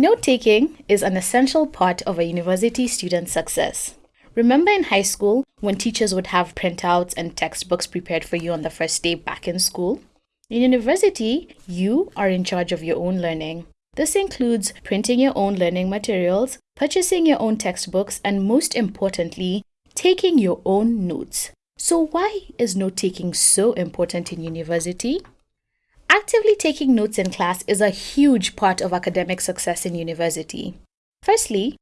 Note taking is an essential part of a university student's success. Remember in high school when teachers would have printouts and textbooks prepared for you on the first day back in school? In university, you are in charge of your own learning. This includes printing your own learning materials, purchasing your own textbooks, and most importantly, taking your own notes. So, why is note taking so important in university? Actively taking notes in class is a huge part of academic success in university. Firstly,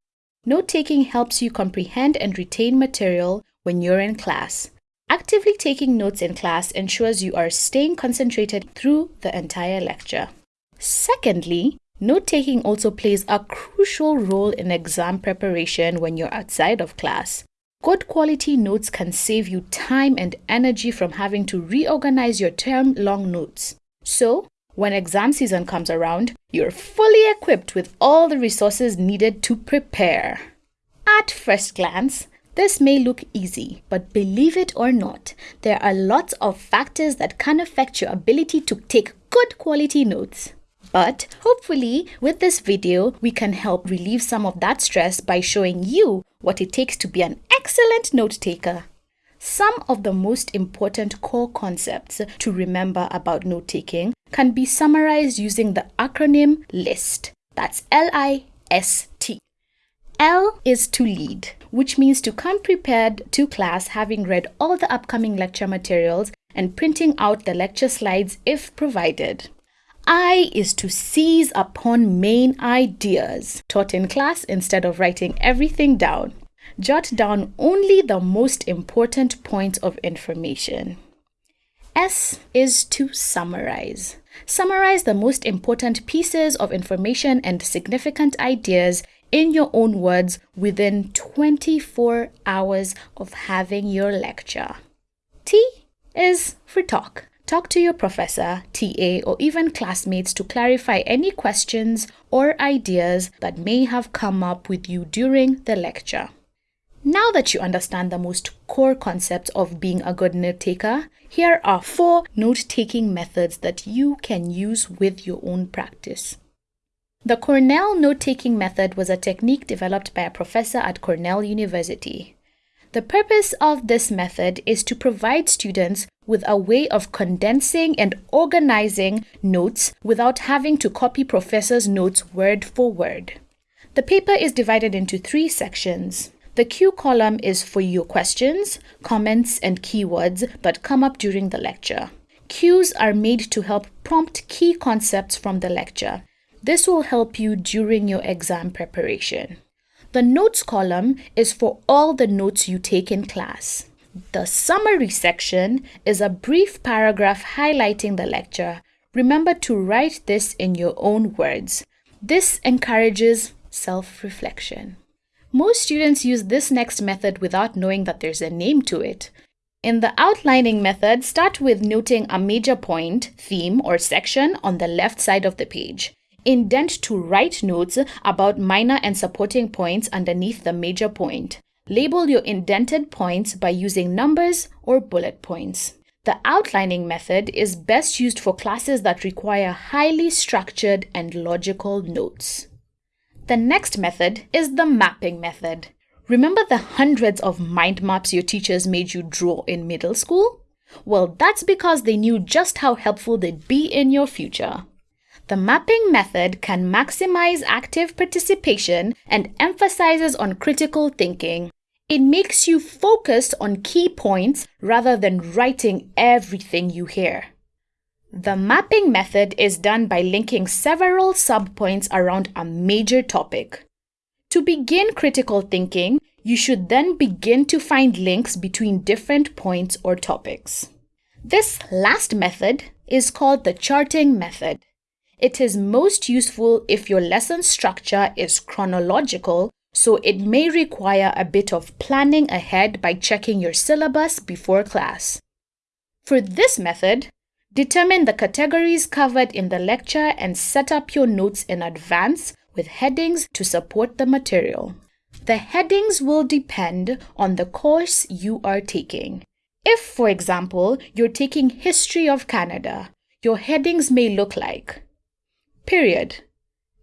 note taking helps you comprehend and retain material when you're in class. Actively taking notes in class ensures you are staying concentrated through the entire lecture. Secondly, note taking also plays a crucial role in exam preparation when you're outside of class. Good quality notes can save you time and energy from having to reorganize your term long notes. So, when exam season comes around, you're fully equipped with all the resources needed to prepare. At first glance, this may look easy, but believe it or not, there are lots of factors that can affect your ability to take good quality notes. But hopefully, with this video, we can help relieve some of that stress by showing you what it takes to be an excellent note taker. Some of the most important core concepts to remember about note taking can be summarized using the acronym LIST. That's L I S T. L is to lead, which means to come prepared to class having read all the upcoming lecture materials and printing out the lecture slides if provided. I is to seize upon main ideas taught in class instead of writing everything down jot down only the most important points of information. S is to summarize. Summarize the most important pieces of information and significant ideas in your own words within 24 hours of having your lecture. T is for talk. Talk to your professor, TA, or even classmates to clarify any questions or ideas that may have come up with you during the lecture. Now that you understand the most core concepts of being a good note taker, here are four note taking methods that you can use with your own practice. The Cornell note taking method was a technique developed by a professor at Cornell University. The purpose of this method is to provide students with a way of condensing and organizing notes without having to copy professor's notes word for word. The paper is divided into three sections. The cue column is for your questions, comments, and keywords that come up during the lecture. Cues are made to help prompt key concepts from the lecture. This will help you during your exam preparation. The notes column is for all the notes you take in class. The summary section is a brief paragraph highlighting the lecture. Remember to write this in your own words. This encourages self reflection. Most students use this next method without knowing that there's a name to it. In the outlining method, start with noting a major point, theme, or section on the left side of the page. Indent to write notes about minor and supporting points underneath the major point. Label your indented points by using numbers or bullet points. The outlining method is best used for classes that require highly structured and logical notes. The next method is the mapping method. Remember the hundreds of mind maps your teachers made you draw in middle school? Well, that's because they knew just how helpful they'd be in your future. The mapping method can maximize active participation and emphasizes on critical thinking. It makes you focus on key points rather than writing everything you hear. The mapping method is done by linking several subpoints around a major topic. To begin critical thinking, you should then begin to find links between different points or topics. This last method is called the charting method. It is most useful if your lesson structure is chronological, so it may require a bit of planning ahead by checking your syllabus before class. For this method, Determine the categories covered in the lecture and set up your notes in advance with headings to support the material. The headings will depend on the course you are taking. If, for example, you're taking History of Canada, your headings may look like Period,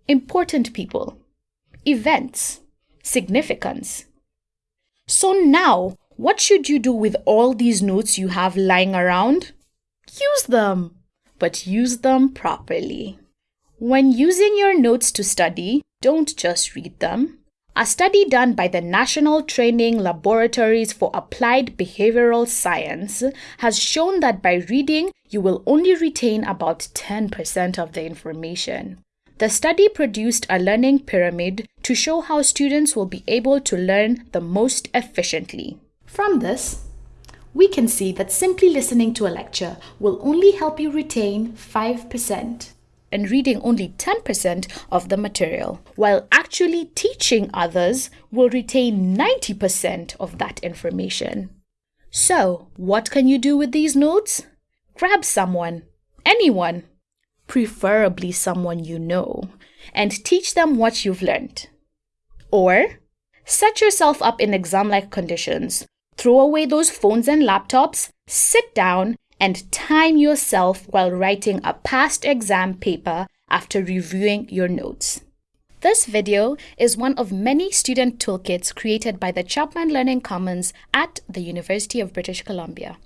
important people, events, significance. So now, what should you do with all these notes you have lying around? Use them, but use them properly. When using your notes to study, don't just read them. A study done by the National Training Laboratories for Applied Behavioral Science has shown that by reading, you will only retain about 10% of the information. The study produced a learning pyramid to show how students will be able to learn the most efficiently. From this, we can see that simply listening to a lecture will only help you retain 5% and reading only 10% of the material, while actually teaching others will retain 90% of that information. So, what can you do with these notes? Grab someone, anyone, preferably someone you know, and teach them what you've learned. Or set yourself up in exam like conditions. Throw away those phones and laptops, sit down, and time yourself while writing a past exam paper after reviewing your notes. This video is one of many student toolkits created by the Chapman Learning Commons at the University of British Columbia.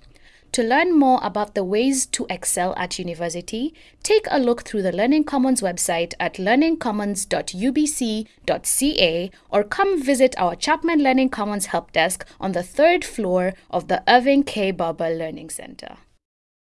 To learn more about the ways to excel at university, take a look through the Learning Commons website at learningcommons.ubc.ca or come visit our Chapman Learning Commons help desk on the third floor of the Irving K. Barber Learning Center.